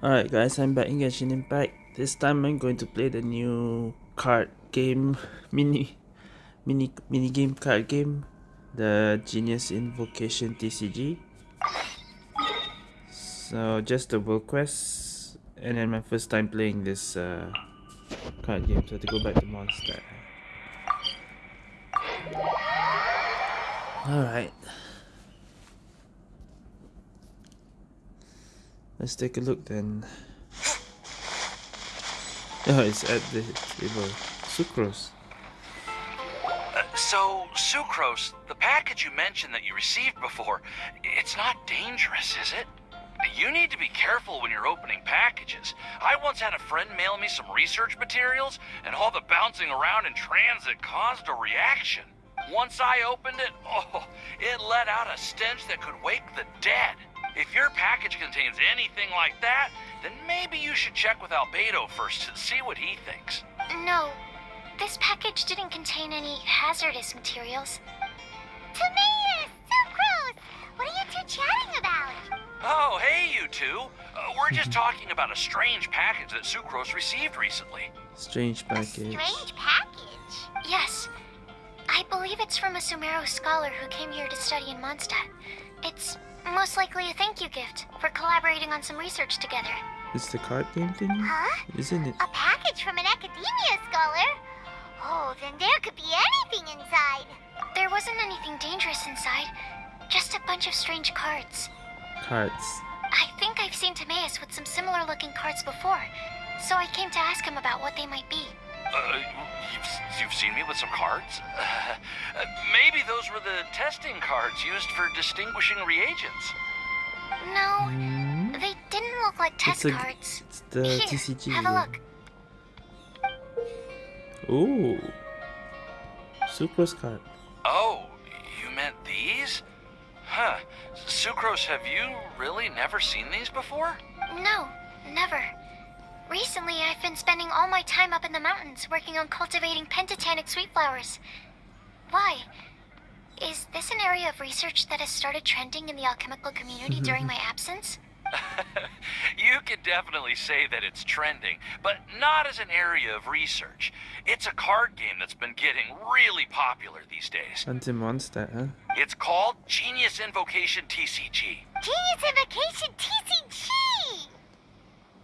Alright guys, I'm back in Genshin Impact. This time I'm going to play the new card game, mini, mini, mini game card game, the Genius Invocation TCG. So just the world quest, and then my first time playing this uh, card game, so to go back to monster. Alright. Let's take a look then. Oh, it's at the table. Sucrose. Uh, so, Sucrose, the package you mentioned that you received before, it's not dangerous, is it? You need to be careful when you're opening packages. I once had a friend mail me some research materials, and all the bouncing around in transit caused a reaction. Once I opened it, oh, it let out a stench that could wake the dead. If your package contains anything like that, then maybe you should check with Albedo first to see what he thinks. No, this package didn't contain any hazardous materials. Timaeus! Sucrose! What are you two chatting about? Oh, hey, you two. Uh, we're just talking about a strange package that Sucrose received recently. Strange package. A strange package? Yes. I believe it's from a Sumeru scholar who came here to study in Mondstadt. It's most likely a thank you gift for collaborating on some research together. It's the card game thing? Huh? Isn't it? A package from an academia scholar? Oh, then there could be anything inside. There wasn't anything dangerous inside, just a bunch of strange cards. Cards. I think I've seen Timaeus with some similar looking cards before, so I came to ask him about what they might be. Uh, you've, you've seen me with some cards? Uh, maybe those were the testing cards used for distinguishing reagents. No, Hmm? they didn't look like test It's a- cards. It's the Here, TCG. have a look. Ooh. Sucrose card. Oh, you meant these? Huh. Sucrose, have you really never seen these before? No, never. Recently, I've been spending all my time up in the mountains working on cultivating pentatonic sweet flowers. Why? Is this an area of research that has started trending in the alchemical community during my absence? you could definitely say that it's trending, but not as an area of research. It's a card game that's been getting really popular these days. Until Mondstadt, huh? It's called Genius Invocation TCG. Genius Invocation TCG!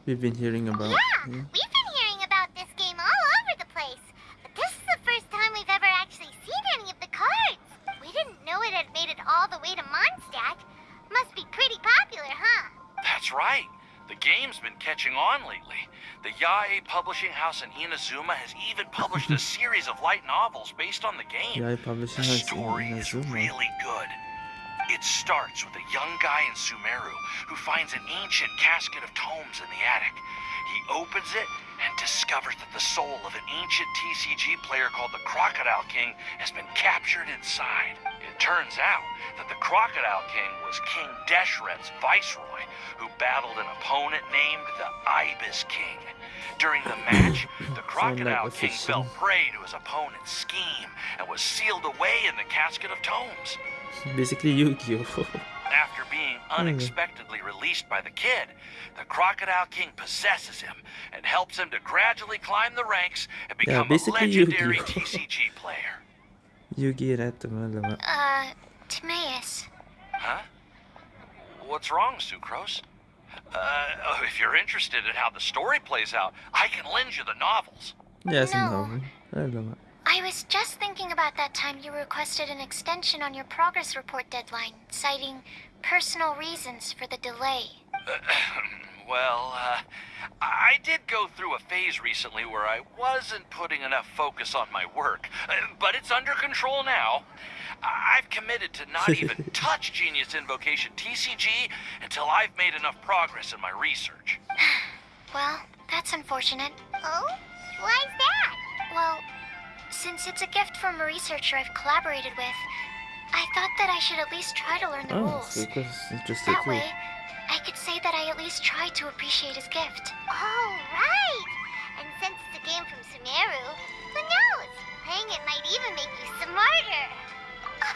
We've been hearing about. Yeah, yeah. we've been hearing about this game all over the place. But this is the first time we've ever actually seen any of the cards. We didn't know it had made it all the way to Mondstadt. Must be pretty popular, huh? That's right. The game's been catching on lately. The Yae publishing house in Inazuma has even published a series of light novels based on the game. Yeah, publishing The house in story is Inazuma. really good. It starts with a young guy in Sumeru who finds an ancient casket of tomes in the attic. He opens it and discovers that the soul of an ancient TCG player called the Crocodile King has been captured inside. It turns out that the Crocodile King was King Deshret's viceroy who battled an opponent named the Ibis King. During the match, the Crocodile King fell prey to his opponent's scheme and was sealed away in the casket of tomes. Basically, Yu-Gi-Oh. After being unexpectedly released by the kid, the Crocodile King possesses him and helps him to gradually climb the ranks and Yeah, become a basically legendary Yu-Gi-Oh. TCG player. Yu-Gi Ratama Lama. Uh, Timaeus. Huh? What's wrong, Sucrose? Uh, oh, if you're interested in how the story plays out, I can lend you the novels. Yes, No. no. Alamak. I was just thinking about that time you requested an extension on your progress report deadline, citing personal reasons for the delay. well, uh, I did go through a phase recently where I wasn't putting enough focus on my work, uh, but it's under control now. I- I've committed to not even touch Genius Invocation TCG until I've made enough progress in my research. Well, that's unfortunate. Oh? Why's that? Well, since it's a gift from a researcher I've collaborated with, I thought that I should at least try to learn the oh, rules. So that way, I could say that I at least tried to appreciate his gift. Oh, right! And since it's a game from Sumeru, who knows? Playing it might even make you smarter.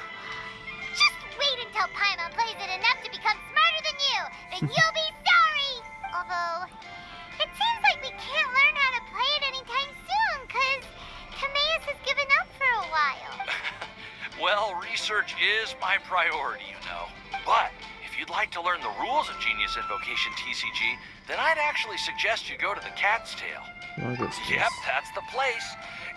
Just wait until Paimon plays it enough to become smarter than you, then you'll be sorry! Although, it seems like we can't learn how to play it anytime soon, cause... Timaeus has given up for a while. well, research is my priority, you know. But if you'd like to learn the rules of Genius Invocation TCG, then I'd actually suggest you go to the Cat's Tail. Yep, that's the place.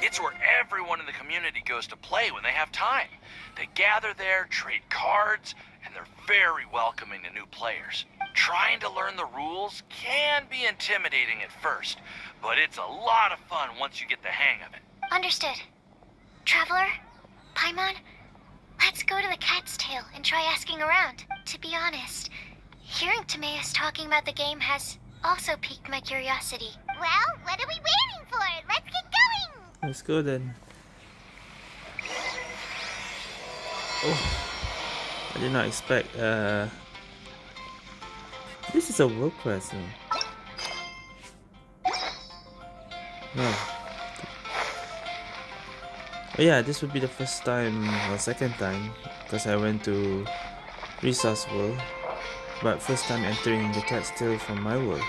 It's where everyone in the community goes to play when they have time. They gather there, trade cards, and they're very welcoming to new players. Trying to learn the rules can be intimidating at first, but it's a lot of fun once you get the hang of it. Understood. Traveler? Paimon? Let's go to the Cat's Tail and try asking around. To be honest, hearing Timaeus talking about the game has also piqued my curiosity. Well, what are we waiting for? Let's get going! Let's go then. Oh, I did not expect. Uh, this is a world class zone. No. Oh yeah, this would be the first time or second time because I went to Resource World, but first time entering the cat's tail from my world.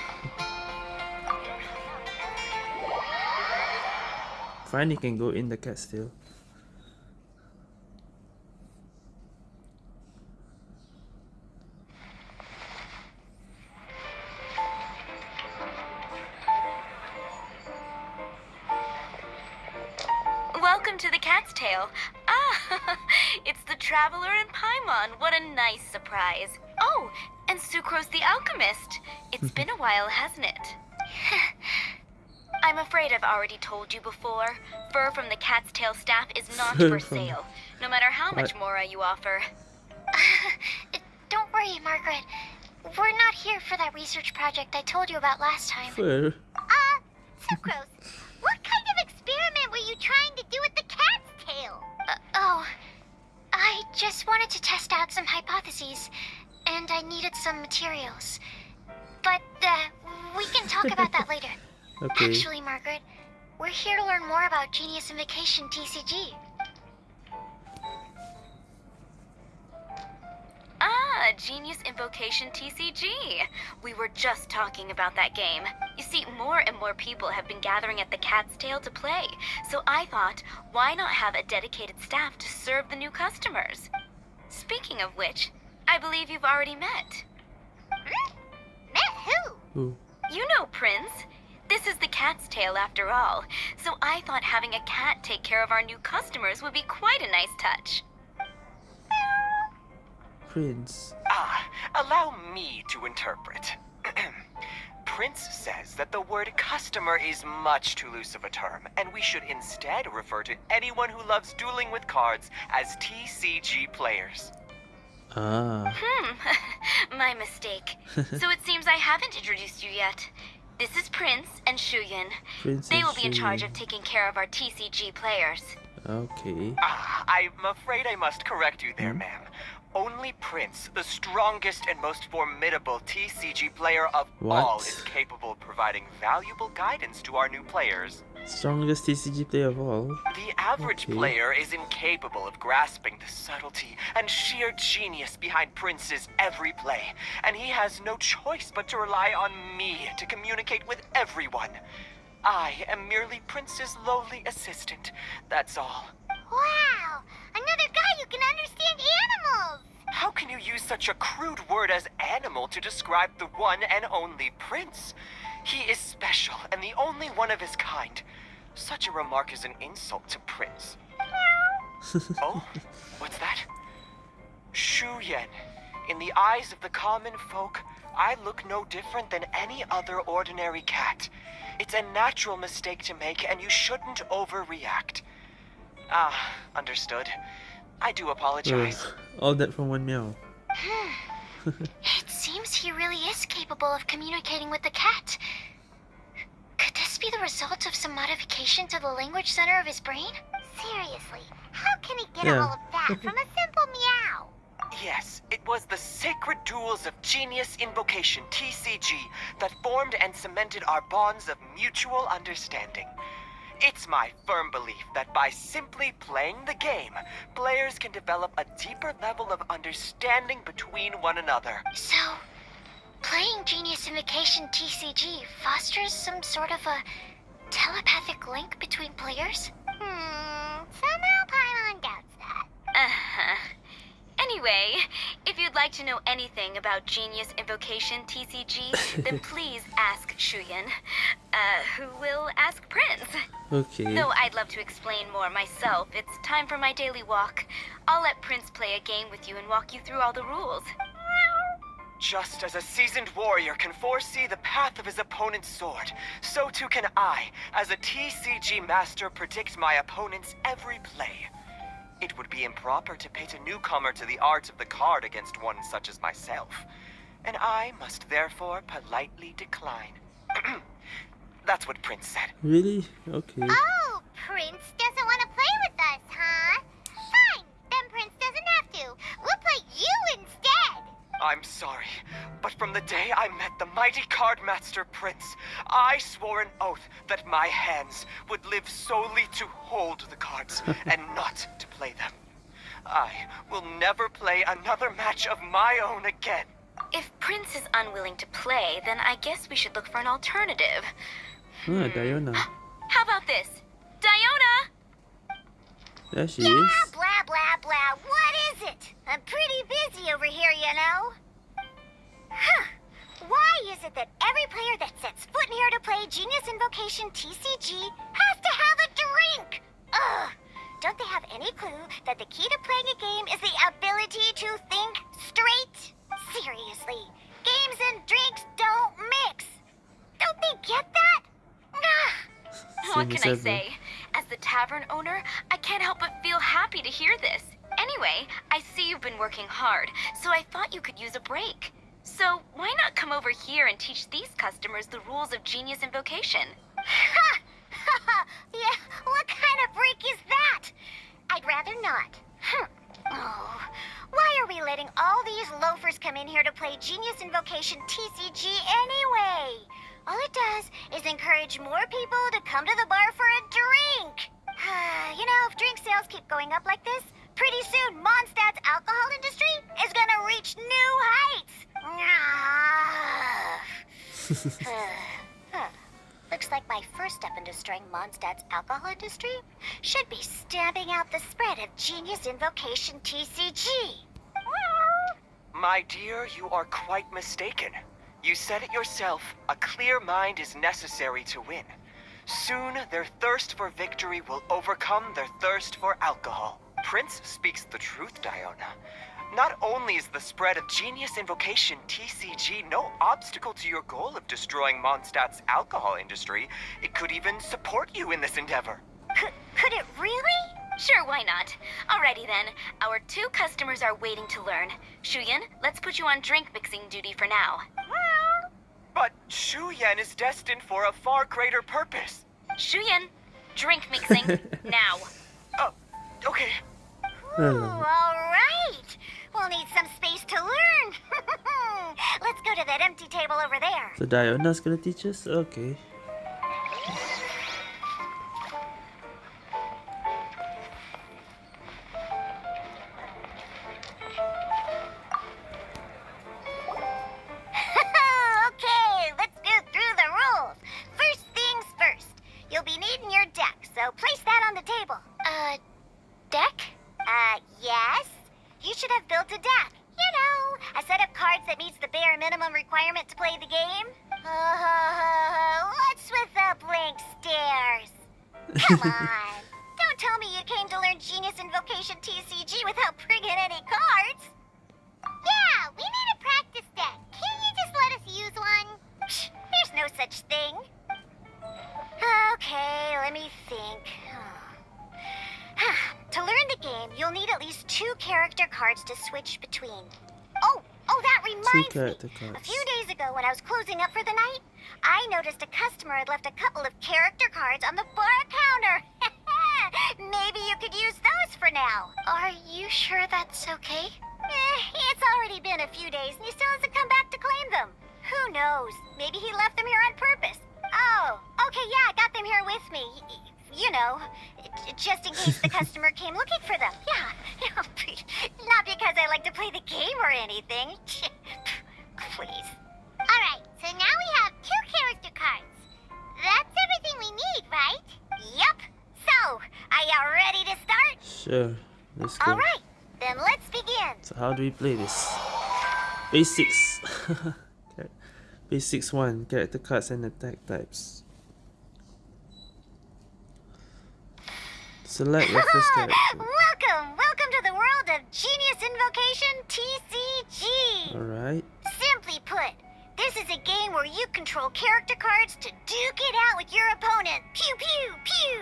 Finally can go in the cat's tail. Welcome to the Cat's Tail. Ah, it's the Traveler and Paimon. What a nice surprise. Oh, and Sucrose the Alchemist. It's been a while, hasn't it? I'm afraid I've already told you before. Fur from the Cat's Tail staff is not for sale, no matter how much What? Mora you offer. Don't worry, Margaret. We're not here for that research project I told you about last time. Fur. Uh, Sucrose, some hypotheses, and I needed some materials. But, uh, we can talk about that later. Okay. Actually, Margaret, we're here to learn more about Genius Invocation TCG. Ah, Genius Invocation TCG. We were just talking about that game. You see, more and more people have been gathering at the Cat's Tail to play, so I thought, why not have a dedicated staff to serve the new customers? Speaking of which, I believe you've already met. Hmm? Met who? Ooh. You know Prince. This is the Cat's Tail after all, so I thought having a cat take care of our new customers would be quite a nice touch. Prince. Ah, allow me to interpret. Prince says that the word customer is much too loose of a term, and we should instead refer to anyone who loves dueling with cards as TCG players. Ah. Hmm, my mistake. so it seems I haven't introduced you yet. This is Prince and Shuyan. Prince They and will be in charge of taking care of our TCG players. Okay. Ah, I'm afraid I must correct you there, ma'am. Only Prince, the strongest and most formidable TCG player of all, is capable of providing valuable guidance to our new players. Strongest TCG player of all. The average Okay. player is incapable of grasping the subtlety and sheer genius behind Prince's every play, and he has no choice but to rely on me to communicate with everyone. I am merely Prince's lowly assistant, that's all. Wow, another guy who can understand animals! How can you use such a crude word as animal to describe the one and only Prince? He is special and the only one of his kind. Such a remark is an insult to Prince. oh, what's that? Shuyan. In the eyes of the common folk, I look no different than any other ordinary cat. It's a natural mistake to make, and you shouldn't overreact. Ah, understood. I do Ugh, apologize. all that from one meow. It seems he really is capable of communicating with the cat. Could this be the result of some modification to the language center of his brain? Seriously, how can he get Yeah. all of that from a simple meow? Yes, it was the sacred duels of Genius Invocation, TCG, that formed and cemented our bonds of mutual understanding. It's my firm belief that by simply playing the game, players can develop a deeper level of understanding between one another. So, playing Genius Invocation TCG fosters some sort of a telepathic link between players? Hmm, somehow Paimon doubts that. Uh-huh. Anyway, if you'd like to know anything about Genius Invocation TCG, then please ask Shuyan, uh, who will ask Prince. Okay. Though I'd love to explain more myself, it's time for my daily walk. I'll let Prince play a game with you and walk you through all the rules. Just as a seasoned warrior can foresee the path of his opponent's sword, so too can I, as a TCG master, predict my opponent's every play. It would be improper to pit a newcomer to the art of the card against one such as myself, and I must therefore politely decline. That's what Prince said. Really? Okay. Oh, Prince doesn't want to play with us, huh? Fine, then Prince doesn't have to. We'll play you instead. I'm sorry, but from the day I met the mighty cardmaster Prince, I swore an oath that my hands would live solely to hold the cards and not to play them. I will never play another match of my own again. If Prince is unwilling to play, then I guess we should look for an alternative. Ah, Diona. How about this? Diona! There she Yeah, is. blah, blah, blah. What is it? I'm pretty busy over here, you know. Huh. Why is it that every player that sets foot in here to play Genius Invocation TCG has to have a drink? Ugh. Don't they have any clue that the key to playing a game is the ability to think straight? Seriously, games and drinks don't mix. Don't they get that? Ugh. What can I say? As the tavern owner, I can't help but feel happy to hear this. Anyway, I see you've been working hard, so I thought you could use a break. So why not come over here and teach these customers the rules of Genius Invocation? Ha! yeah, what kind of break is that? I'd rather not. Hm. Oh, why are we letting all these loafers come in here to play Genius Invocation TCG anyway? All it does is encourage more people to come to the bar for a drink. Uh, you know, if drink sales keep going up like this, pretty soon Mondstadt's alcohol industry is gonna reach new heights. Looks like my first step in destroying Mondstadt's alcohol industry should be stamping out the spread of Genius Invocation TCG. My dear, you are quite mistaken. You said it yourself, a clear mind is necessary to win. Soon, their thirst for victory will overcome their thirst for alcohol. Prince speaks the truth, Diona. Not only is the spread of Genius Invocation TCG no obstacle to your goal of destroying Mondstadt's alcohol industry, it could even support you in this endeavor. Could, could it really? Sure, why not? Alrighty then, our two customers are waiting to learn. Shuyan, let's put you on drink mixing duty for now. But Shu Yan is destined for a far greater purpose. Shuyan, drink mixing now. Oh, okay. Ooh, all right. We'll need some space to learn. Let's go to that empty table over there. So Diona's gonna teach us? Okay. okay, how do we play this? Basics. okay. Basics 1. Character cards and attack types. Select your first character. welcome, welcome to the world of Genius Invocation TCG. Alright. Simply put, this is a game where you control character cards to duke it out with your opponent. Pew pew pew.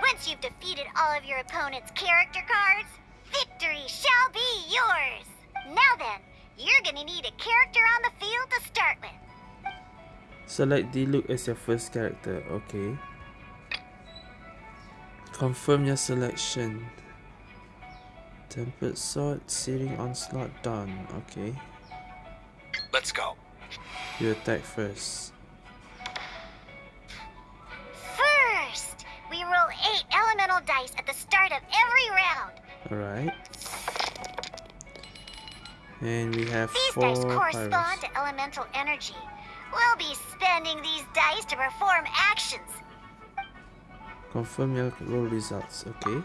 Once you've defeated all of your opponent's character cards, victory shall be yours. Now then, you're gonna need a character on the field to start with. Select Diluc as your first character. Okay. Confirm your selection. Tempered Sword, Searing Onslaught, done. Okay. Let's go. You attack first. First, we roll eight elemental dice at the start of every round. Alright. And we have These four dice correspond to elemental energy. We'll be spending these dice to perform actions. Confirm your roll results. Okay.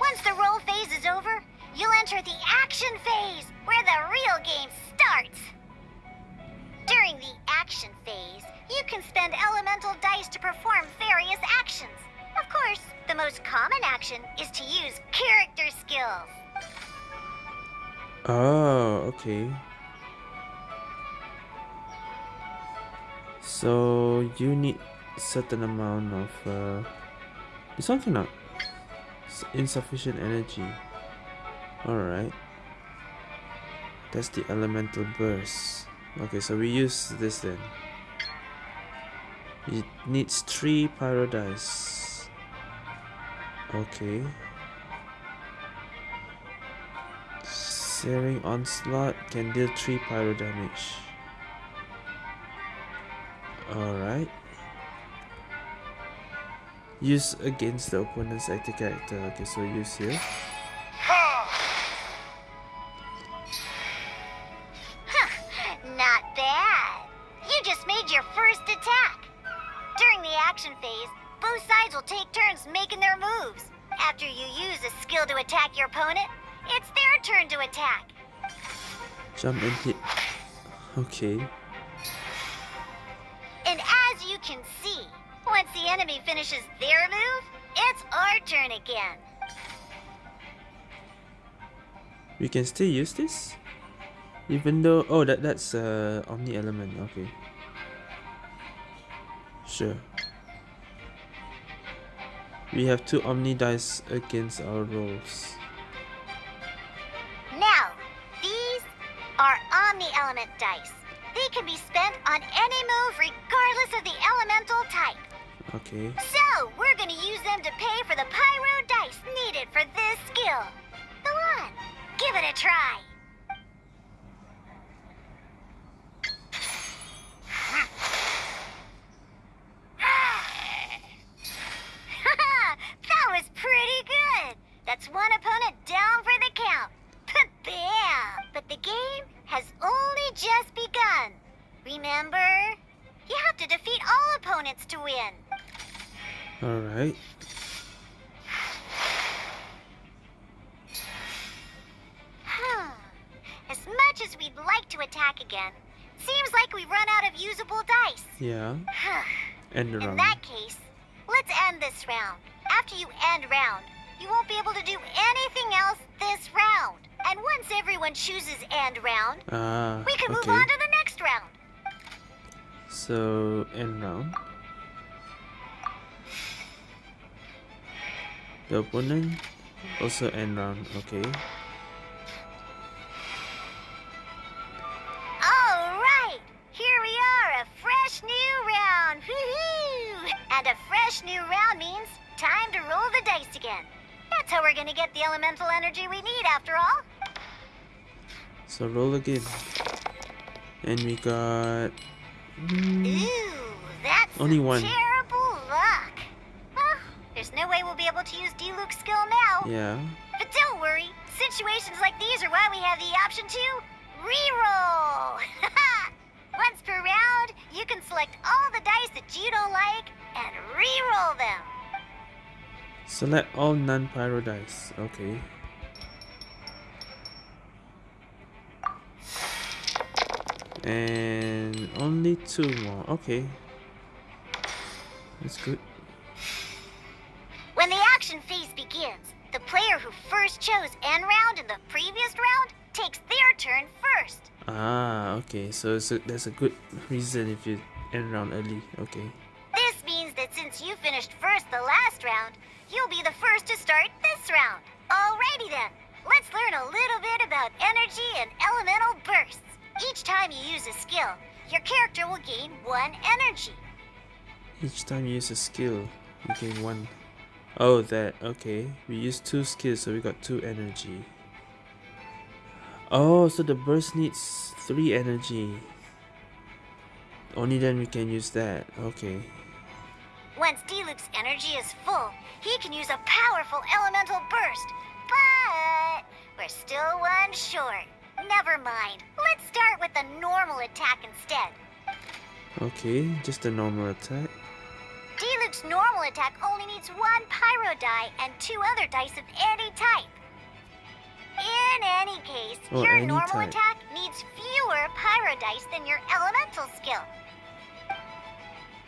Once the roll phase is over, you'll enter the action phase, where the real game starts. During the action phase, you can spend elemental dice to perform various actions. Of course, the most common action is to use character skills. Oh, okay. So you need certain amount of uh this one insufficient energy. Alright. That's the elemental burst. Okay, so we use this then. It needs three pyro dice. Okay. Searing Onslaught can deal 3 pyro damage. Alright. Use against the opponent's active character. Okay, so use here. Jump and hit. Okay. And as you can see, once the enemy finishes their move, it's our turn again. We can still use this? Even though... Oh, that that's uh, Omni Element. Okay. Sure. We have two Omni dice against our rolls. Okay. All right, here we are, a fresh new round. Woohoo! And a fresh new round means time to roll the dice again. That's how we're gonna get the elemental energy we need, after all. So roll again. And we got mm, Ooh, that's Only one. terrible luck. Well, there's no way we'll be able to use Diluc's skill now. yeah. Situations like these are why we have the option to reroll. Once per round, you can select all the dice that you don't like and re-roll them. Select all non-pyro dice. Okay. And only two more. Okay. That's good. Chose end round in the previous round takes their turn first. Ah, okay. So, so that's a good reason if you end round early. Okay. This means that since you finished first the last round, you'll be the first to start this round. Alrighty then, let's learn a little bit about energy and elemental bursts. Each time you use a skill, your character will gain one energy. Each time you use a skill, you gain one. Oh, that. Okay. We used two skills, so we got two energy. Oh, so the burst needs three energy. Only then we can use that. Okay. Once Diluc's energy is full, he can use a powerful elemental burst. But we're still one short. Never mind. Let's start with the normal attack instead. Okay, just a normal attack. Diluc's normal attack only needs one pyro die and two other dice of any type. In any case, Oh, your any normal type. attack needs fewer pyro dice than your elemental skill.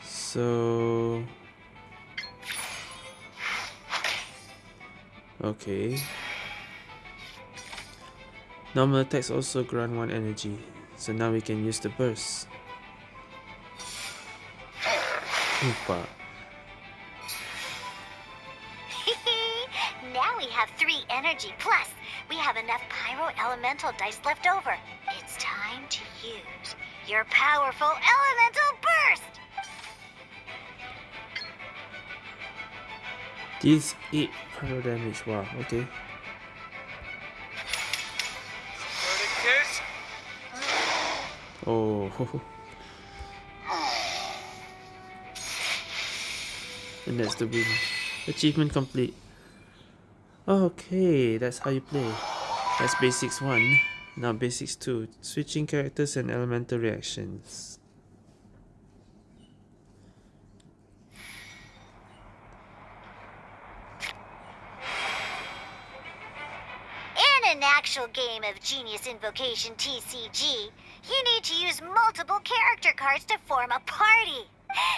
So. Okay. Normal attacks also grant one energy, so now we can use the burst. Energy plus. We have enough pyro elemental dice left over. It's time to use your powerful elemental burst. Deals 8 pyro damage. Wow, okay. Oh. and that's the win. Achievement complete. Okay, that's how you play. That's basics 1. Now basics 2. Switching characters and elemental reactions. In an actual game of Genius Invocation TCG, you need to use multiple character cards to form a party.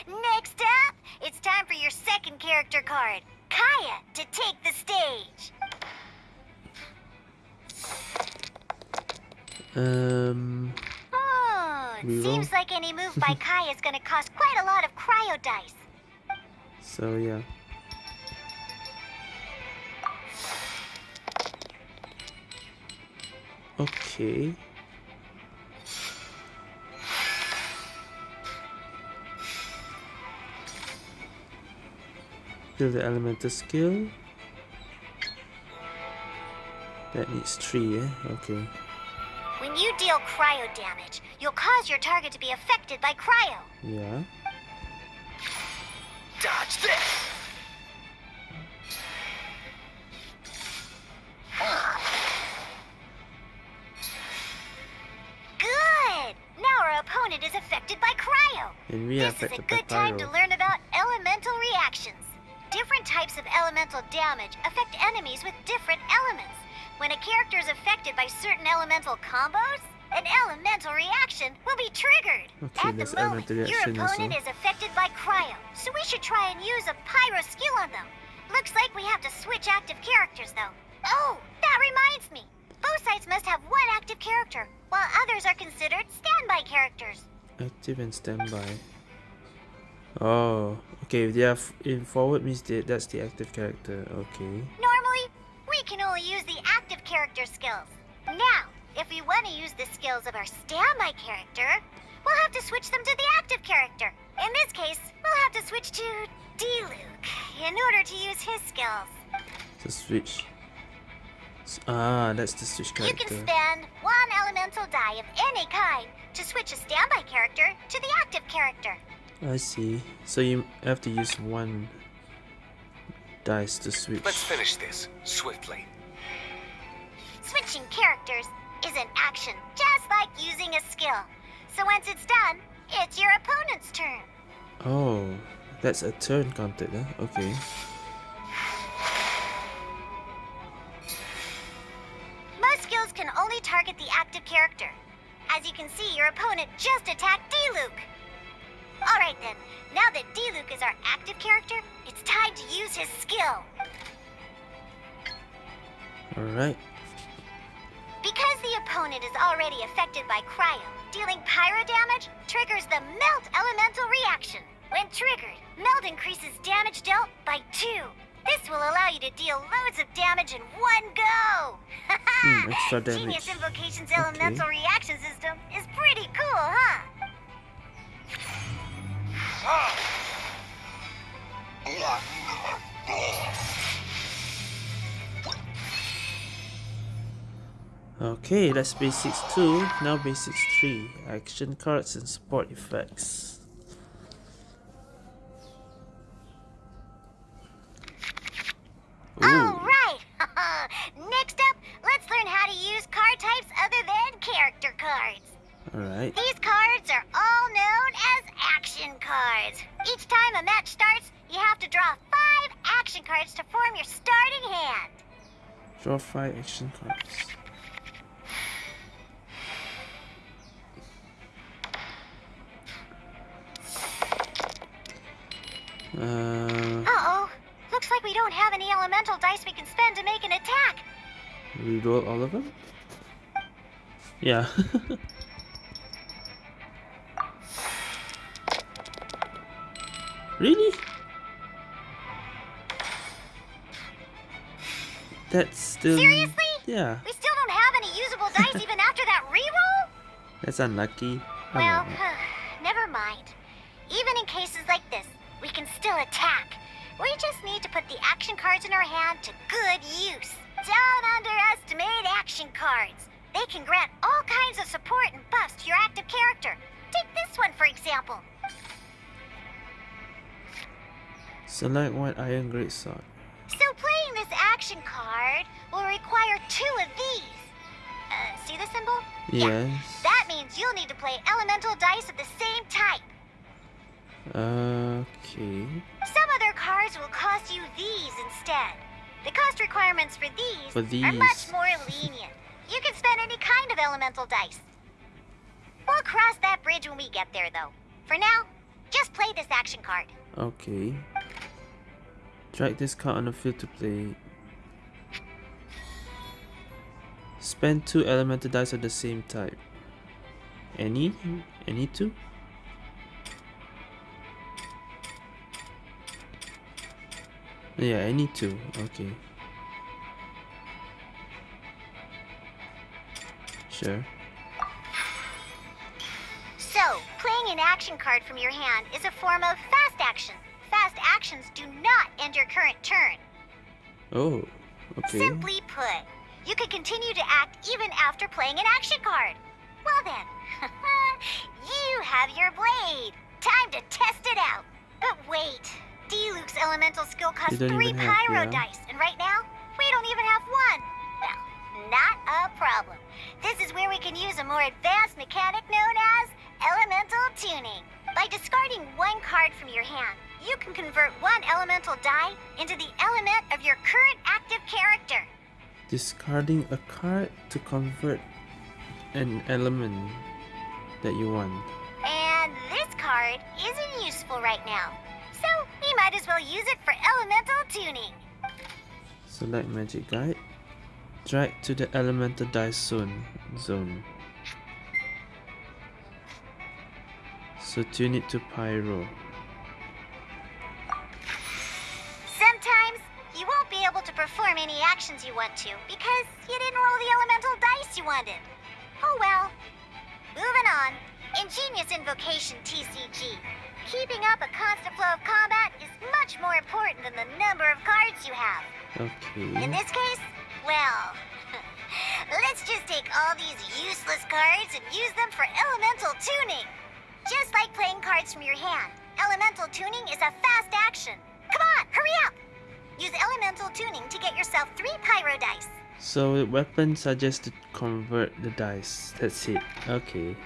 Next up, it's time for your second character card, Kaeya, to take the stage. Um, Hmm, Reroll. seems like any move by Kaeya is gonna cost quite a lot of cryo dice. so yeah. Okay. Build the elemental skill. That needs three, eh? Okay. When you deal cryo damage, you'll cause your target to be affected by cryo. Yeah. Dodge this! Good! Now our opponent is affected by cryo. And we are This is a good time to learn about elemental reactions. Different types of elemental damage affect enemies with different elements. When a character is affected by certain elemental combos, an elemental reaction will be triggered. Okay, At the moment, your opponent also. is affected by cryo, so we should try and use a pyro skill on them. Looks like we have to switch active characters, though. Oh, that reminds me. Both sides must have one active character, while others are considered standby characters. Active and standby. Oh, okay. If they are in forward means they, that's the active character. Okay. Normally, we can only use the active character skills. Now, if we want to use the skills of our standby character, we'll have to switch them to the active character. In this case, we'll have to switch to Diluc in order to use his skills. So switch. Ah, that's the switch character. You can spend one elemental die of any kind to switch a standby character to the active character. I see. So you have to use one dice to switch. Let's finish this swiftly. Switching characters is an action just like using a skill. So once it's done, it's your opponent's turn. Oh, that's a turn counted, huh? Okay. Most skills can only target the active character. As you can see, your opponent just attacked Diluc. Alright then, now that Diluc is our active character, it's time to use his skill. Alright. Because the opponent is already affected by cryo, dealing pyro damage triggers the melt elemental reaction. When triggered, melt increases damage dealt by two. This will allow you to deal loads of damage in one go. Hmm, extra Genius. Invocation's Okay. elemental reaction system is pretty cool, huh? Okay, that's basics 2. Now basics 3. Action cards and support effects. Ooh. Alright! Next up, let's learn how to use card types other than character cards. Alright. These cards are all known as action cards. Each time a match starts, you have to draw five action cards to form your starting hand. Draw 5 action cards. Uh, Uh-oh. Looks like we don't have any elemental dice we can spend to make an attack. reroll all of them? Yeah. really? That's still. Seriously? Yeah, We still don't have any usable dice even after that reroll? that's unlucky. Well, well. never mind. Even in cases like this, we can still attack. We just need to put the action cards in our hand to good use. Don't underestimate action cards. They can grant all kinds of support and buffs to your active character. Take this one, for example. Select one iron great sword. So playing this action card will require two of these. Uh, see the symbol? Yes. That means you'll need to play elemental dice of the same type. Okay. Some other cards will cost you these instead. The cost requirements for these, For are much more lenient. You can spend any kind of elemental dice. We'll cross that bridge when we get there, though. For now, just play this action card. Okay. Drag this card on the field to play. Spend two elemental dice of the same type. Any? Any two? Yeah, any two. Okay. Sure. So, playing an action card from your hand is a form of fast action. Actions do not end your current turn. Oh, okay. Simply put, you can continue to act even after playing an action card. Well then, you have your blade. Time to test it out. But wait, Diluc's elemental skill costs three have- pyro yeah. dice, and right now, we don't even have one. Well, not a problem. This is where we can use a more advanced mechanic known as elemental tuning. By discarding one card from your hand, you can convert one elemental die into the element of your current active character. Discarding a card to convert an element that you want. And this card isn't useful right now. So we might as well use it for elemental tuning. Select magic guide. Drag to the elemental die zone. Zone. So tune it to pyro. Perform any actions you want to because you didn't roll the elemental dice you wanted. Oh well. Moving on. Ingenious Invocation TCG. Keeping up a constant flow of combat is much more important than the number of cards you have. Okay. In this case, well, let's just take all these useless cards and use them for elemental tuning. Just like playing cards from your hand, elemental tuning is a fast action. Come on, hurry up! Use elemental tuning to get yourself three pyro dice. So weapons are just to convert the dice. That's it. Okay.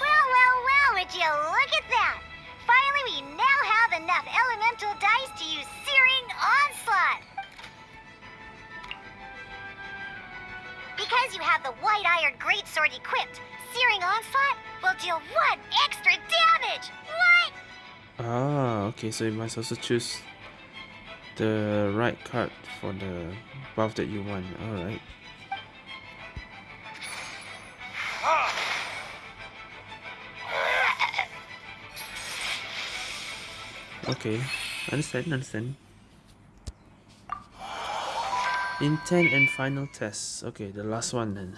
Well, well, well, would you look at that? Finally, we now have enough elemental dice to use Searing Onslaught. Because you have the White Iron Greatsword equipped, Searing Onslaught will deal one extra damage. What? Ah, okay, so you must also choose the right card for the buff that you want. Alright. Okay, understand, understand. Intent and final test. Okay, the last one then.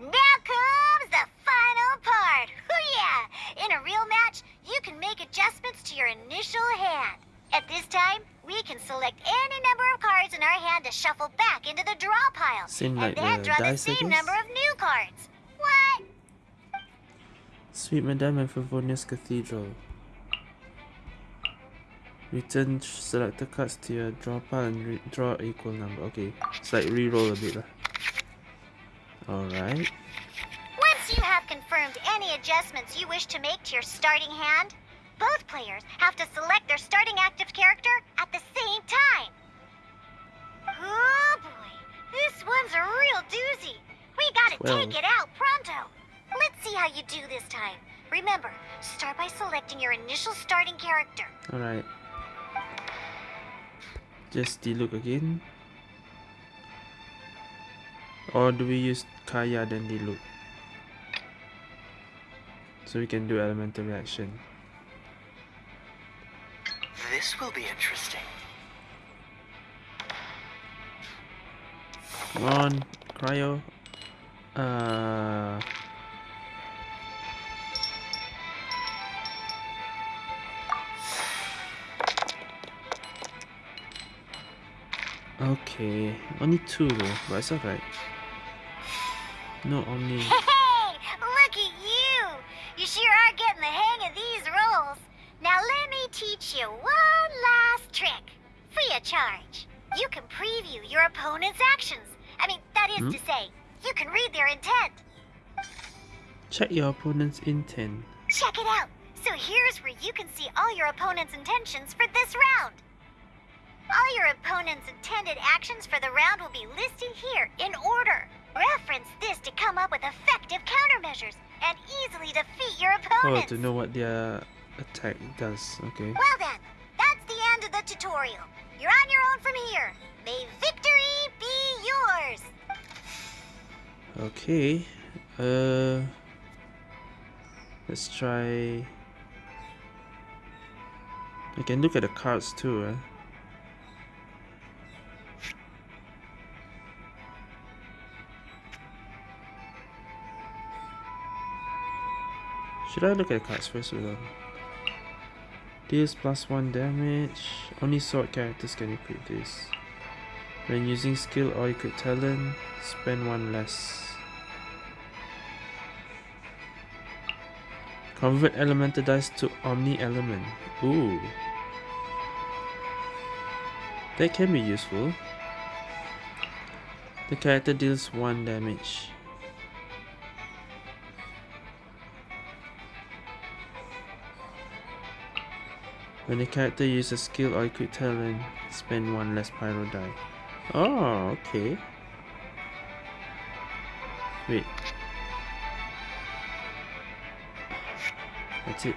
Now comes the final part. Hoo yeah! In a real match, you can make adjustments to your initial hand. At this time, we can select any number of cards in our hand to shuffle back into the draw pile. Same and like then the draw the same number of new cards. What? Sweet Madame and Favonius Cathedral. Return selected cards to your draw pile and draw equal number. Okay, it's like re-roll a bit lah. Alright. Once you have confirmed any adjustments you wish to make to your starting hand, both players have to select their starting active character at the same time. Oh boy, this one's a real doozy. We gotta Twelve. take it out pronto. Let's see how you do this time. Remember, start by selecting your initial starting character. Alright. Just look again. Or do we use Kaeya then look? So we can do elemental reaction. This will be interesting. Come on, cryo. Uh Okay, only two though, but it's alright. No Omni. Hey, look at you! You sure are getting the hang of these rolls. Now let me teach you one last trick. Free of charge. You can preview your opponent's actions. I mean, that is Hmm? to say, you can read their intent. Check your opponent's intent. Check it out. So here's where you can see all your opponent's intentions for this round. All your opponent's intended actions for the round will be listed here in order. Reference this to come up with effective countermeasures and easily defeat your opponent. Oh, to know what their attack does. Okay. Well then, that's the end of the tutorial. You're on your own from here. May victory be yours. Okay. Uh let's try I can look at the cards too, eh? Should I look at the cards first not? Deals plus one damage. Only sword characters can equip this. When using skill or equip talent, spend one less. Convert elemental dice to omni element. Ooh. That can be useful. The character deals one damage. When the character uses a skill or equip talent, spend one less pyro die. Oh, okay. Wait. That's it.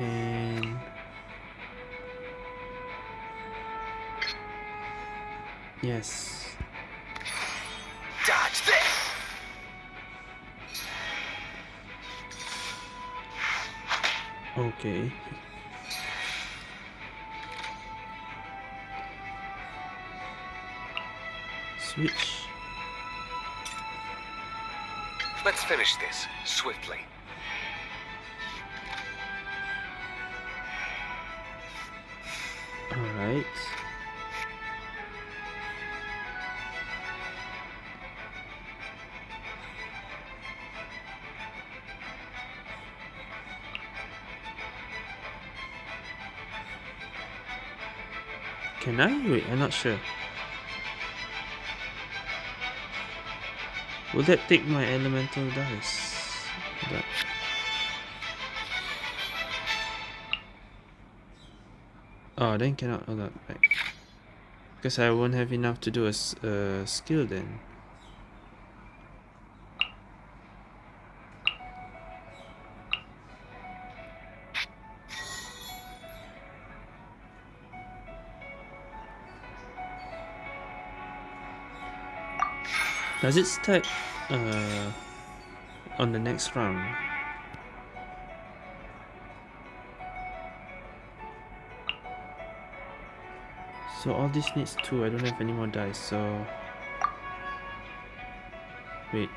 And yes. Dodge this! Okay. Switch. Let's finish this swiftly. Can I? Wait, I'm not sure. Will that take my elemental dice? That. Oh, then cannot. Hold on. Right. Because I won't have enough to do a skill then. Does it start uh, on the next round? So all this needs two. I don't have any more dice. So wait.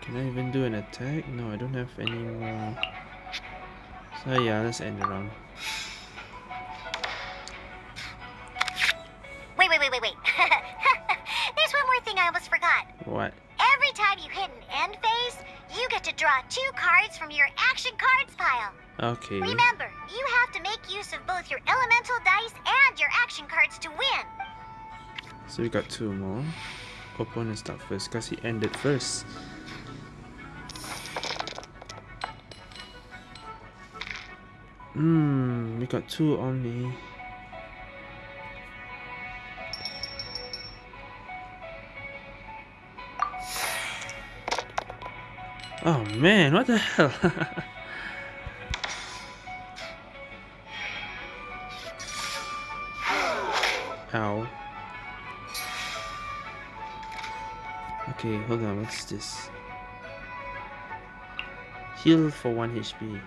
Can I even do an attack? No, I don't have any more. So yeah, let's end the round. So we got two more. Opponent start first because he ended first. Hmm, we got two only. Oh man, what the hell? Okay, hold on, what's this? Heal for 1 HP.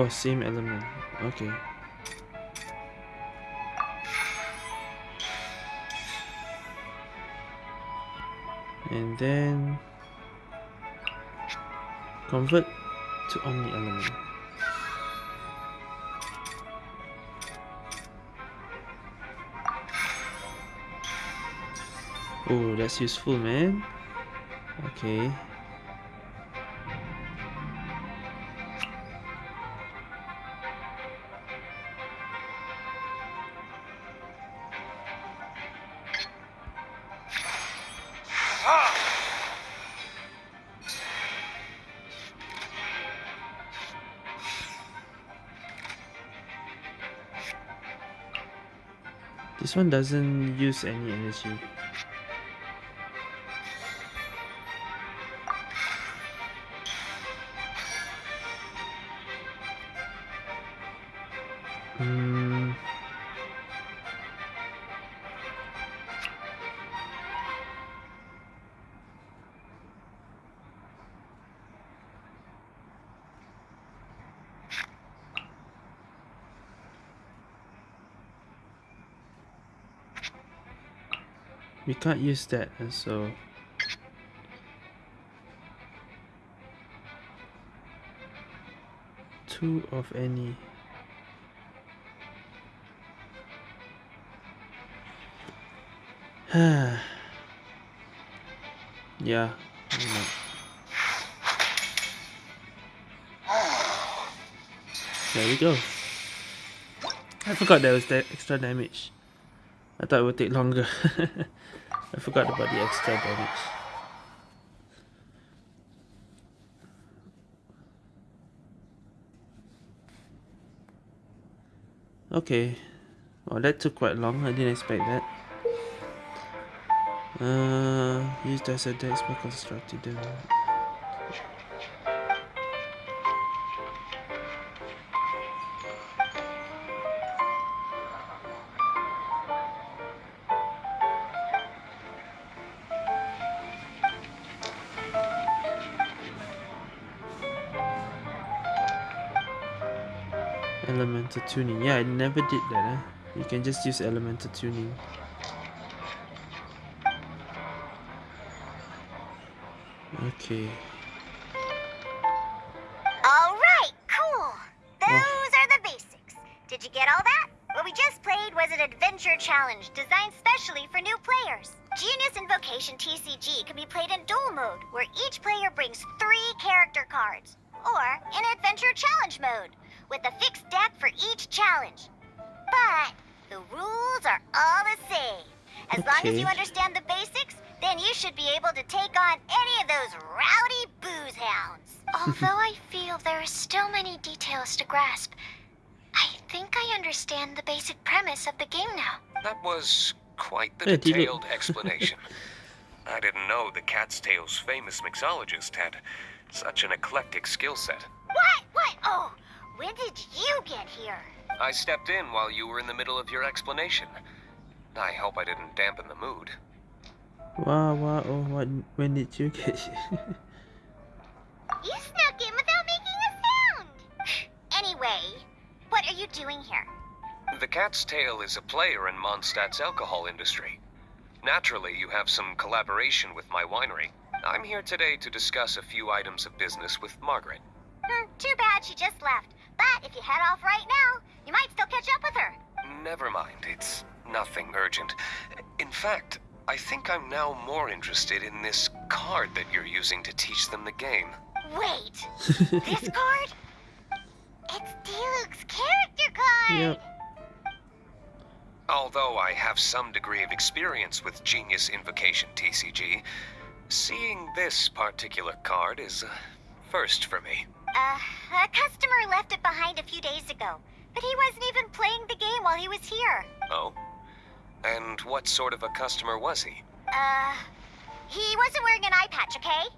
Oh, same element. Okay. And then convert to omni element. Oh, that's useful, man. Okay. One doesn't use any energy. We can't use that, and so two of any. yeah. There we go. I forgot there was that extra damage. I thought it would take longer. I forgot about the extra damage. Okay. Well, that took quite long. I didn't expect that. Uh, use dice attacks by constructing them. Tuning. Yeah, I never did that. Eh? You can just use elemental tuning. Okay. All right, cool. Those are the basics. Did you get all that? What we just played was an adventure challenge designed specially for new players. Genius Invocation TCG can be played in duel mode, where each player long as you understand the basics, then you should be able to take on any of those rowdy booze hounds. Although I feel there are still many details to grasp, I think I understand the basic premise of the game now. That was quite the Yeah, did you- detailed explanation. I didn't know the Cat's Tail's famous mixologist had such an eclectic skill set. What? What? Oh, when did you get here? I stepped in while you were in the middle of your explanation. I hope I didn't dampen the mood. Wow, wow, oh, what, when did you get here? You snuck in without making a sound. Anyway, what are you doing here? The Cat's Tail is a player in Mondstadt's alcohol industry. Naturally, you have some collaboration with my winery. I'm here today to discuss a few items of business with Margaret. Hmm, too bad she just left. But if you head off right now, you might still catch up with her. Never mind, it's nothing urgent. In fact, I think I'm now more interested in this card that you're using to teach them the game. Wait, this card? It's Diluc's character card. yep. Although I have some degree of experience with Genius Invocation TCG, seeing this particular card is a first for me. Uh, a customer left it behind a few days ago, but he wasn't even playing the game while he was here. Oh? And what sort of a customer was he? Uh, he wasn't wearing an eye patch, okay?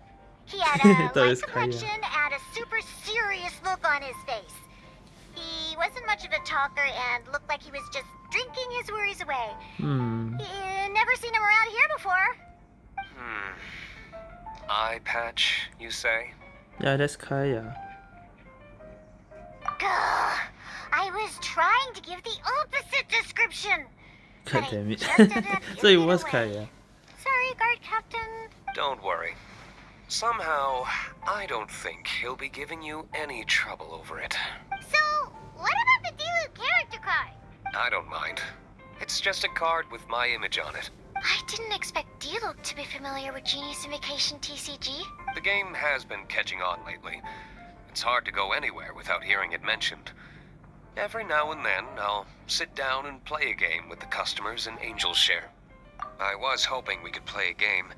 He had a light complexion and a super serious look on his face. He wasn't much of a talker and looked like he was just drinking his worries away. Hmm. Uh, never seen him around here before. Hmm. Eye patch, you say? Yeah, that's Kaeya. Gah, I was trying to give the opposite description. God damn it. just ended up so it giving it was away. Kaeya. Sorry, guard captain. Don't worry. Somehow, I don't think he'll be giving you any trouble over it. So, what about the Diluc character card? I don't mind. It's just a card with my image on it. I didn't expect Diluc to be familiar with Genius Invocation TCG. The game has been catching on lately. It's hard to go anywhere without hearing it mentioned. Every now and then, I'll sit down and play a game with the customers in Angel's Share. I was hoping we could play a game,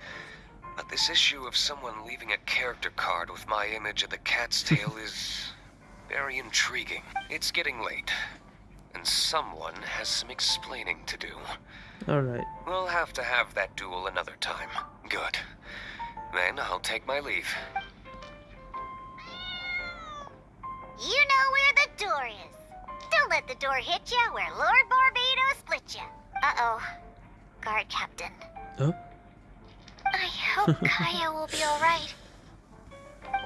but this issue of someone leaving a character card with my image of the cat's tail is very intriguing. It's getting late, and someone has some explaining to do. Alright. We'll have to have that duel another time. Good. Then I'll take my leave. You know where the door is. Don't let the door hit you where Lord Barbatos split you. Uh-oh. Guard captain. Oh? I hope Kaeya will be alright.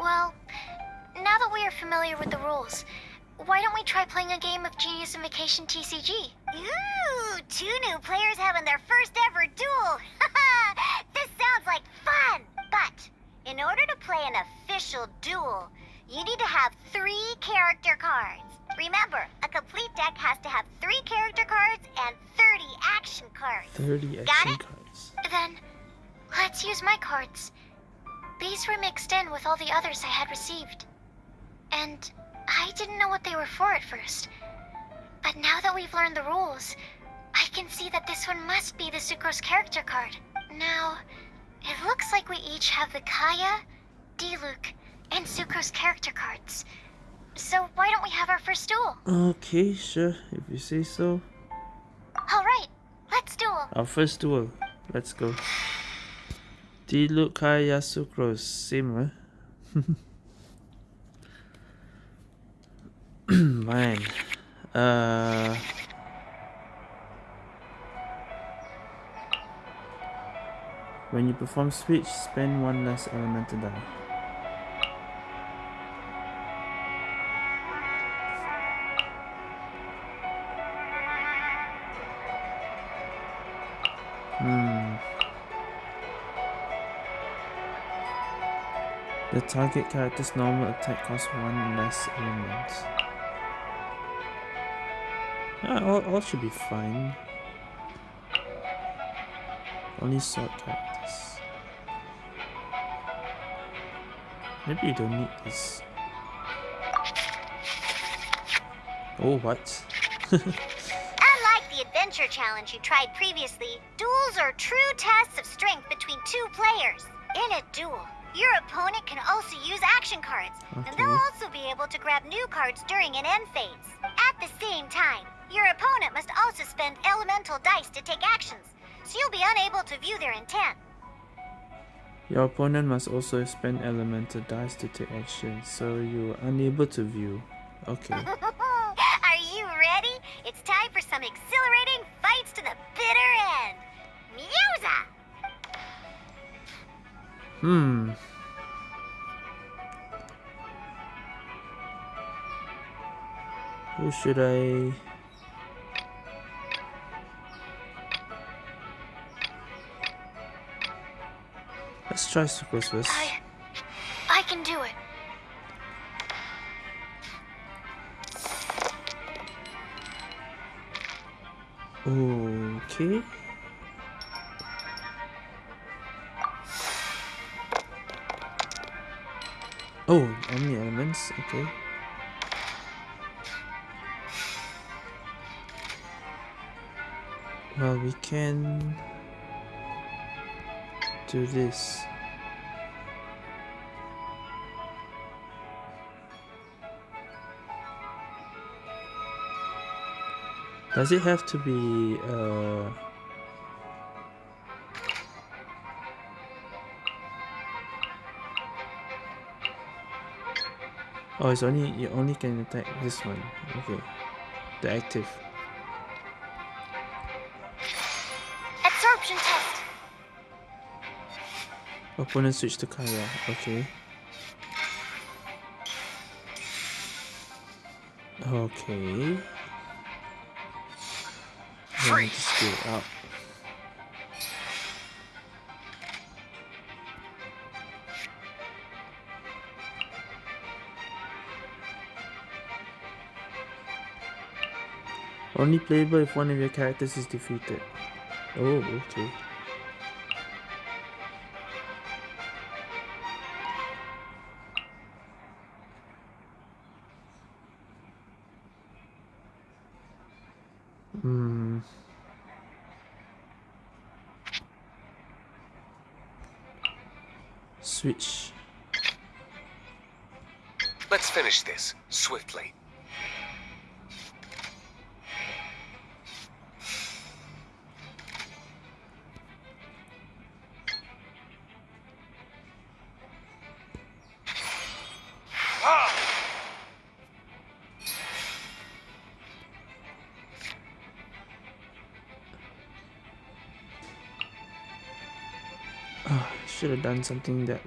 Well, now that we are familiar with the rules, why don't we try playing a game of Genius Invocation TCG? Ooh, two new players having their first ever duel. this sounds like fun. But in order to play an official duel, you need to have three character cards. Remember, a complete deck has to have three character cards and 30 action cards. 30 Got action it? cards. Then, let's use my cards. These were mixed in with all the others I had received. And I didn't know what they were for at first. But now that we've learned the rules, I can see that this one must be the Sucrose character card. Now, it looks like we each have the Kaeya, Diluc, and Sucrose character cards. So why don't we have our first duel? Okay, sure. If you say so. Alright, let's duel. Our first duel. Let's go. Diluc Kaeya Sucrose. Same, huh? Man. Uh. When you perform switch, spend one less elemental die. Hmm. The target character's normal attack costs one less element. Ah, all, all should be fine. Only sword characters. Maybe you don't need this. Oh, what? Adventure challenge you tried previously, duels are true tests of strength between two players. In a duel, your opponent can also use action cards, and they'll also be able to grab new cards during an end phase. At the same time, your opponent must also spend elemental dice to take actions, so you'll be unable to view their intent. Your opponent must also spend elemental dice to take action, so you are unable to view. Okay. Ready? It's time for some exhilarating fights to the bitter end. Musa! Hmm. Who should I... Let's try Sucrose first. I. I can do it. Okay. Oh, only elements, okay. Well, we can do this. Does it have to be uh Oh, it's only you only can attack this one. Okay. The active. Absorption test. Opponent switch to Kaeya. Okay. Okay. Then just get it out. Only playable if one of your characters is defeated. Oh, okay. Switch. Let's finish this swiftly. Done something that.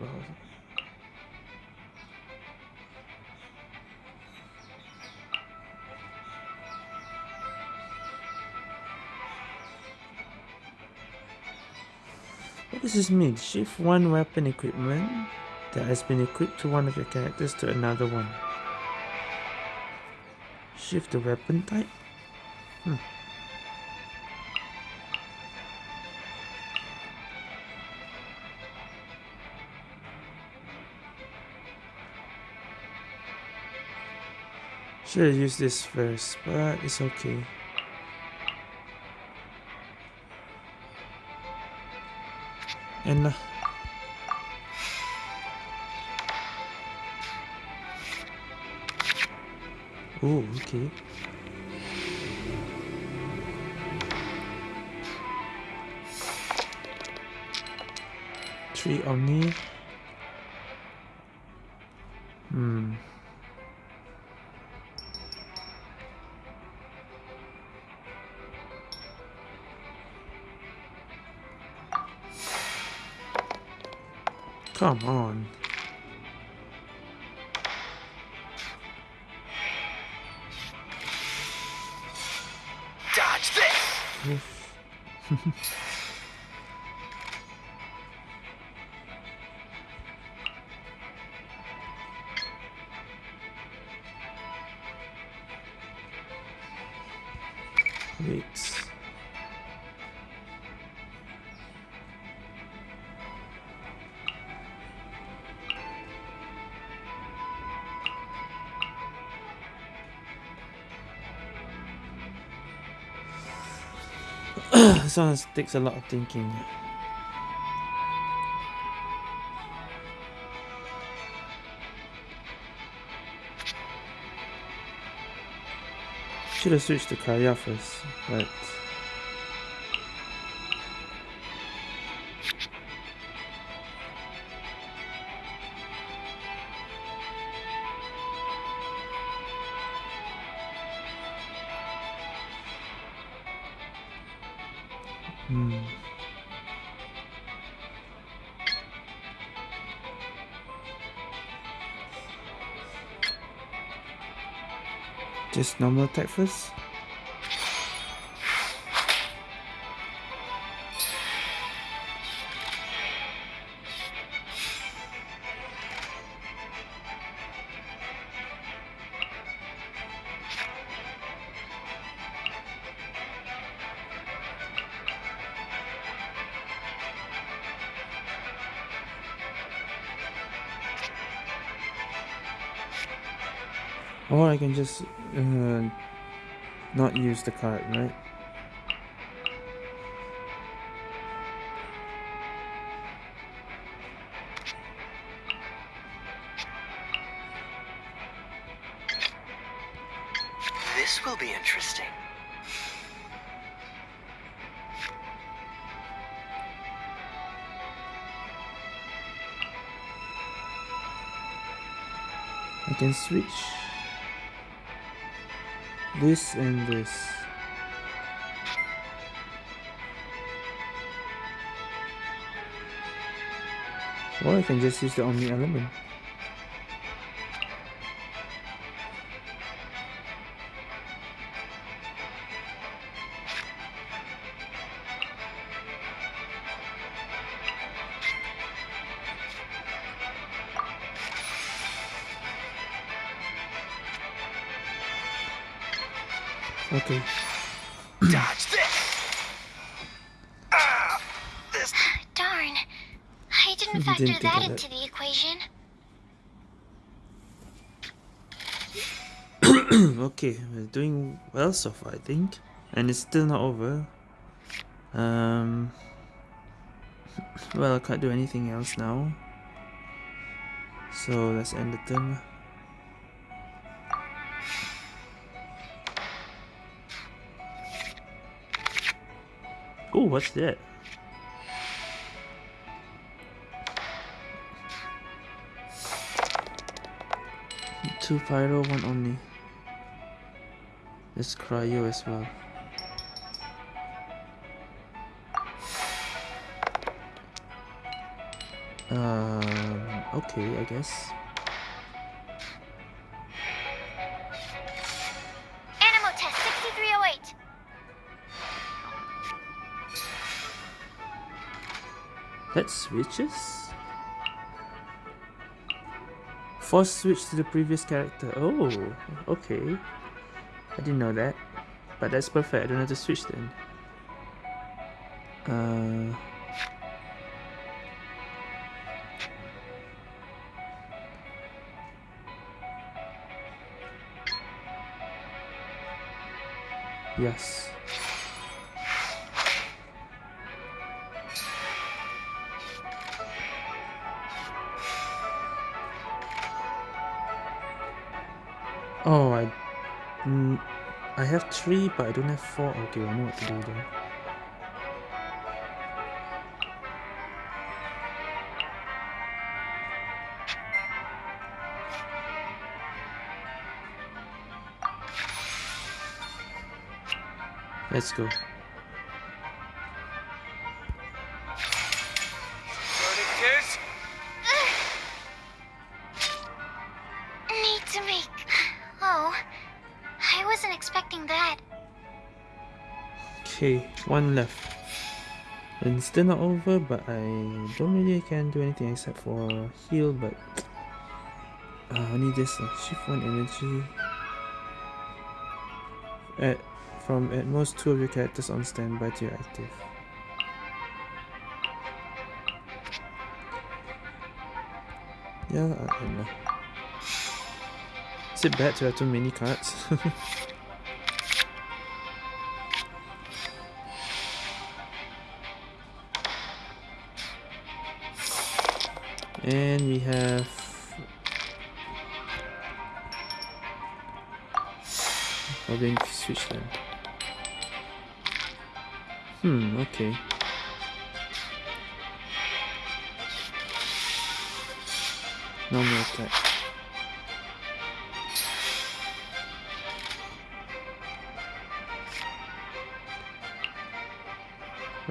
What does this mean? Shift one weapon equipment that has been equipped to one of your characters to another one. Shift the weapon type? Hmm. Should have used this first, but it's okay. And uh, oh, okay. Three Omni. Come on. Dodge this! this one takes a lot of thinking. Should have switched to Kaeya first, but Just normal attack first. Or I can just uh, not use the card, right? This will be interesting. I can switch this and this. Or I can just use the Omni element. Okay, we're doing well so far, I think. And it's still not over. Um. Well, I can't do anything else now. So let's end the turn. Oh, what's that? Two pyro, one omni. There's cryo as well. Um, okay, I guess. Animal test 6308. That switches? Force switch to the previous character. Oh, okay. I didn't know that. But that's perfect. I don't have to switch then. Uh, yes. Oh, I, mm, I have three, but I don't have four. Okay, I know what to do then. Let's go. One left. And it's still not over, but I don't really can do anything except for heal, but uh, I need this uh, shift one energy at from at most two of your characters on standby to your active. Yeah, I, I know. Is it bad to have too many cards?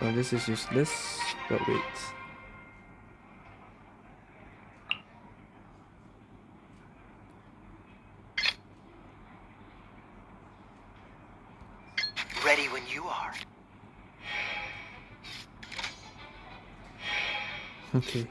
Well, this is useless, but wait. Ready when you are. Okay.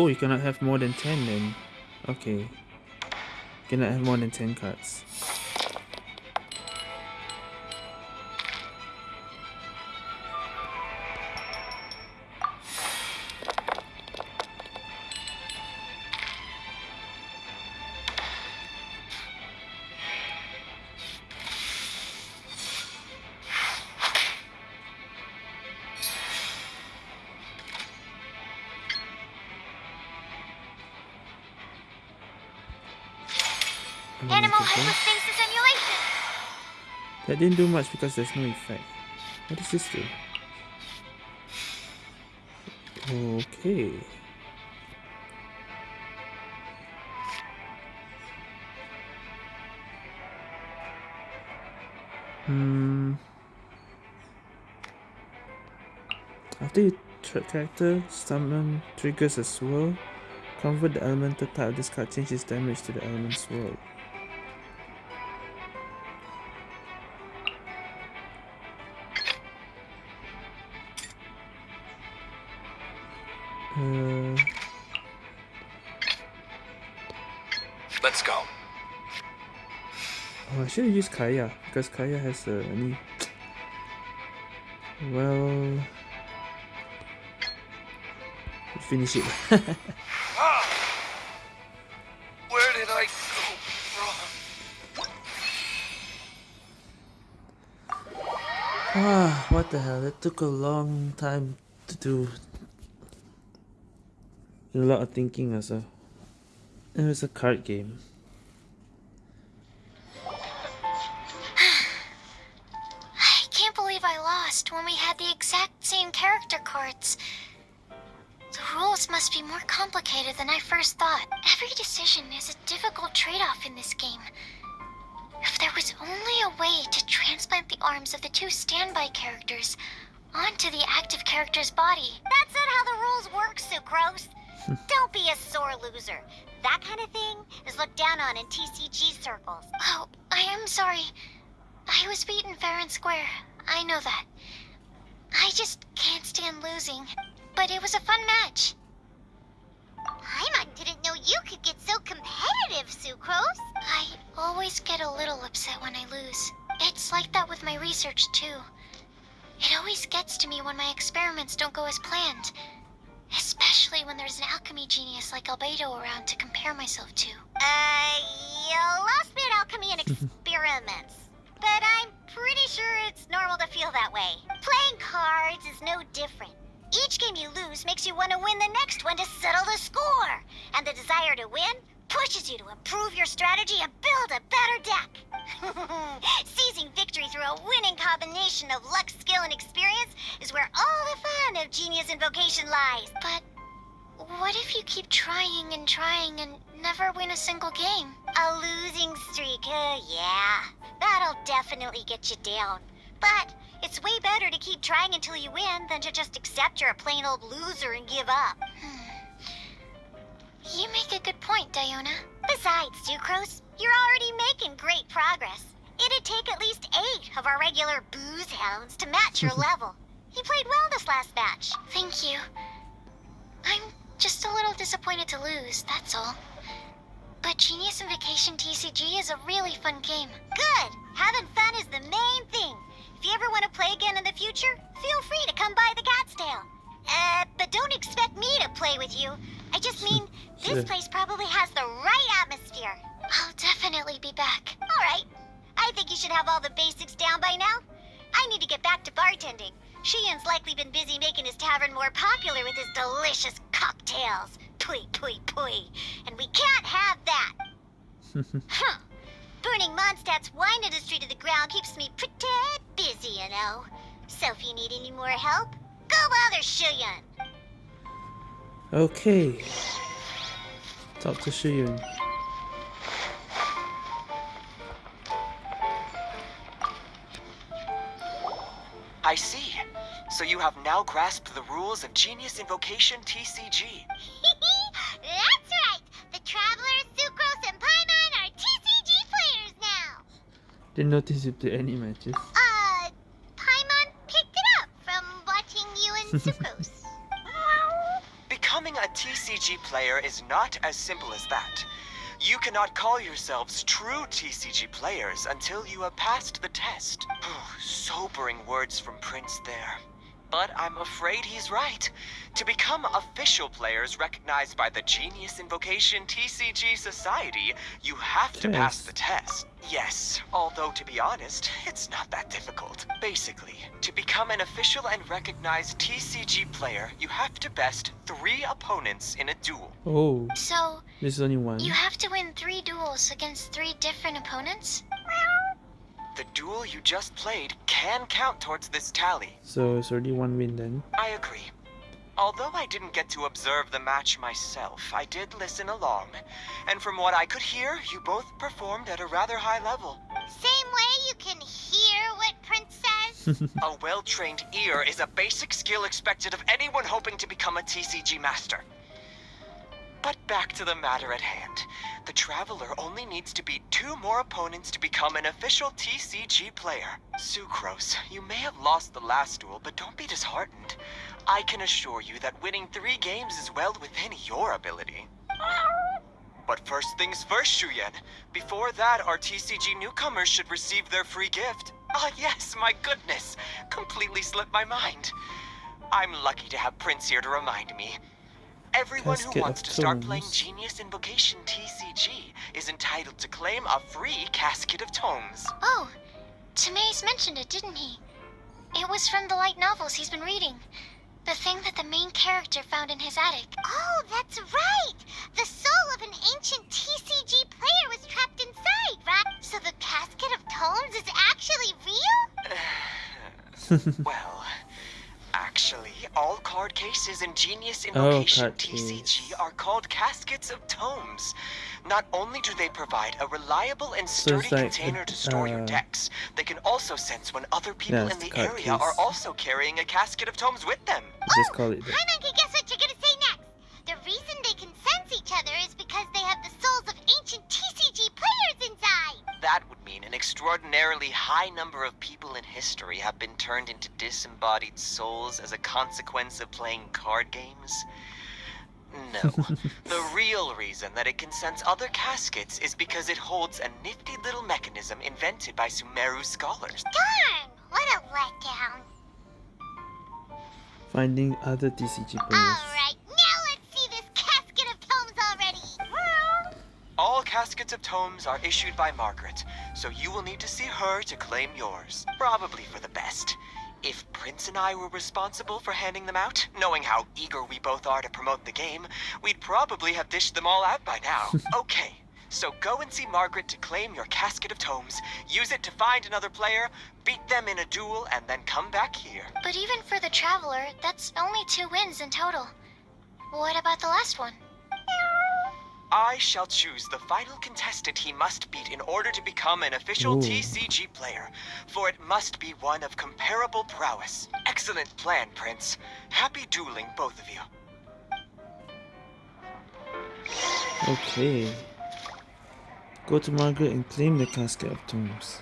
Oh, you cannot have more than 10 then. Okay. Cannot have more than 10 cards. Didn't do much because there's no effect. What does this do? Okay. Hmm. After you character summon triggers a swirl, convert the elemental type of this card changes damage to the element's swirl. Let's go. oh, I should have used Kaeya because Kaeya has a any. Well, finish it. Ah! Where did I go wrong? ah, what the hell? That took a long time to do. A lot of thinking also. It was a card game. Myself to. Never win a single game? A losing streak, uh, yeah. That'll definitely get you down. But it's way better to keep trying until you win than to just accept you're a plain old loser and give up. You make a good point, Diona. Besides, Sucrose, you're already making great progress. It'd take at least eight of our regular booze hounds to match your level. You played well this last match. Thank you. I'm just a little disappointed to lose, that's all. But Genius Invocation TCG is a really fun game. Good. Having fun is the main thing. If you ever want to play again in the future, feel free to come by the Cat's Tail. Uh, but don't expect me to play with you. I just mean, this place probably has the right atmosphere. I'll definitely be back. All right. I think you should have all the basics down by now. I need to get back to bartending. Shuyan's likely been busy making his tavern more popular with his delicious cocktails. Pui, pui, pui. And we can't have that. huh. Burning Mondstadt's wine industry to the ground keeps me pretty busy, you know. So if you need any more help, go bother Shuyan. Okay. Talk to Shuyan. I see. So you have now grasped the rules of Genius Invocation TCG. That's right. The Travelers, Sucrose, and Paimon are TCG players now. Didn't notice you play any matches. Uh, Paimon picked it up from watching you and Sucrose. Becoming a TCG player is not as simple as that. You cannot call yourselves true TCG players until you have passed the test. Sobering words from Prince there. But I'm afraid he's right. To become official players recognized by the Genius Invocation TCG Society, you have to pass the test. Yes, although to be honest, it's not that difficult. Basically, to become an official and recognized TCG player, you have to best three opponents in a duel. Oh, So, this is only one. you have to win three duels against three different opponents? The duel you just played can count towards this tally. So it's already one win then. I agree. Although I didn't get to observe the match myself, I did listen along. And from what I could hear, you both performed at a rather high level. Same way you can hear what Prince says. A well-trained ear is a basic skill expected of anyone hoping to become a TCG master. But back to the matter at hand. The Traveler only needs to beat two more opponents to become an official TCG player. Sucrose, you may have lost the last duel, but don't be disheartened. I can assure you that winning three games is well within your ability. But first things first, Shuyan. Before that, our TCG newcomers should receive their free gift. Ah, yes, my goodness. Completely slipped my mind. I'm lucky to have Prince here to remind me. Everyone Casket who wants to start playing Genius Invocation TCG is entitled to claim a free Casket of Tomes. Oh, Timaeus mentioned it, didn't he? It was from the light novels he's been reading. The thing that the main character found in his attic. oh, that's right. The soul of an ancient TCG player was trapped inside, right? So the casket of tomes is actually real? well, actually, all card cases in Genius Oh, Invocation card TCG are called Caskets of Tomes. Not only do they provide a reliable and sturdy it's like a- container to store your uh, decks, they can also sense when other people Yeah, in the card area are also carrying a Casket of Tomes with them. Just call it that. Paimon can guess what you're gonna say next. The reason they can sense each other is because they have the souls of ancient TCG players inside. That would mean an extraordinarily high number of people in history have been turned into disembodied souls as a consequence of playing card games. No. the real reason that it can sense other caskets is because it holds a nifty little mechanism invented by Sumeru scholars. Darn! What a letdown. Finding other TCG players. Alright, now let's see this casket of tomes already. All caskets of tomes are issued by Margaret, so you will need to see her to claim yours. Probably for the best. If Prince and I were responsible for handing them out, knowing how eager we both are to promote the game, we'd probably have dished them all out by now. okay, so go and see Margaret to claim your casket of tomes, use it to find another player, beat them in a duel, and then come back here. But even for the Traveler, that's only two wins in total. What about the last one? I shall choose the final contestant he must beat in order to become an official Ooh. TCG player, for it must be one of comparable prowess. Excellent plan, Prince. Happy dueling, both of you. Okay. Go to Margaret and claim the casket of tomes.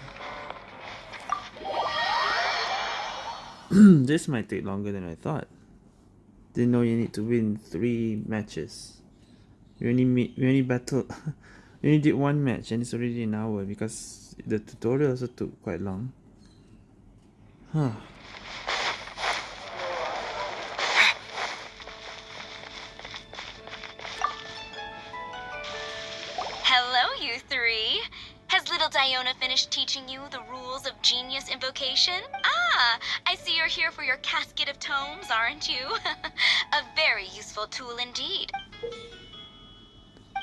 this might take longer than I thought. Didn't know you need to win three matches. We only meet, we only battled, we only did one match and it's already an hour because the tutorial also took quite long. Huh. Hello, you three. Has little Diona finished teaching you the rules of genius invocation? Ah, I see you're here for your casket of tomes, aren't you? a very useful tool indeed.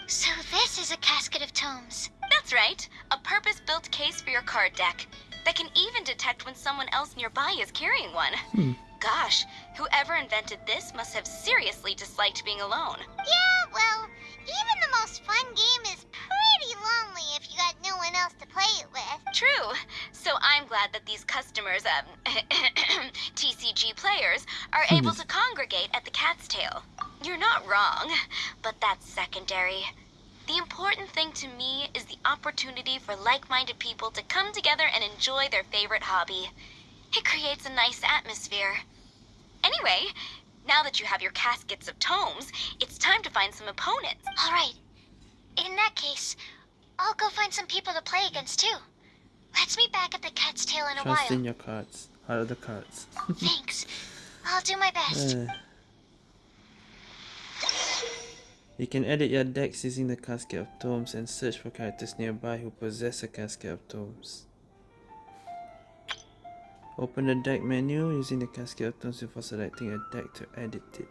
So this is a casket of tomes. That's right, a purpose built case for your card deck that can even detect when someone else nearby is carrying one. Hmm. Gosh, whoever invented this must have seriously disliked being alone. Yeah, well, even the most fun game is pretty lonely if you got no one else to play it with. True. So I'm glad that these customers, um, TCG players, are able to congregate at the Cat's Tail. You're not wrong, but that's secondary. The important thing to me is the opportunity for like minded people to come together and enjoy their favorite hobby. It creates a nice atmosphere. Anyway, now that you have your caskets of tomes, it's time to find some opponents. All right. In that case, I'll go find some people to play against too. Let's meet back at the Cat's Tail in a while. Trust while. in your cards. Out of the cards. Thanks. I'll do my best. Uh, you can edit your decks using the Casket of Tomes and search for characters nearby who possess a Casket of Tomes. Open the deck menu using the casket of Tomes before selecting a deck to edit it.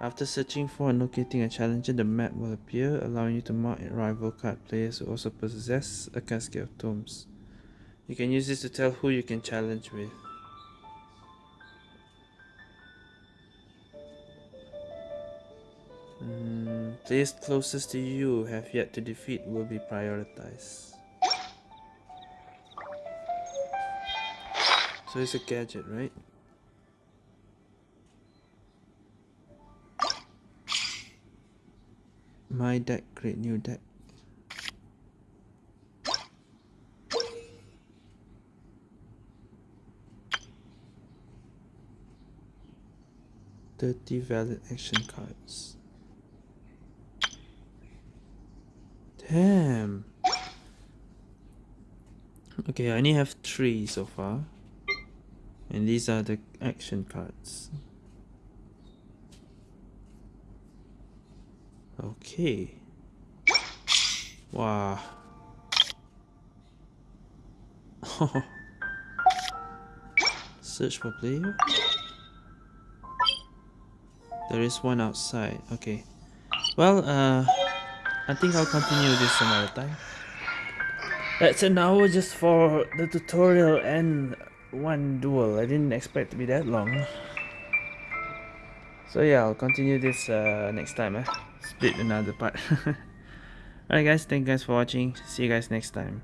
After searching for and locating a challenger, the map will appear, allowing you to mark rival card players who also possess a casket of Tomes. You can use this to tell who you can challenge with. Mm, players closest to you have yet to defeat will be prioritized. So it's a gadget, right? My deck, create new deck. Thirty valid action cards. Damn. Okay, I only have three so far. And these are the action cards. Okay. Wow. Search for player. There is one outside. Okay. Well, uh, I think I'll continue this another time. That's an hour just for the tutorial and one duel. I didn't expect to be that long. So yeah, I'll continue this uh, next time. Eh? Split another part. Alright guys, thank you guys for watching. See you guys next time.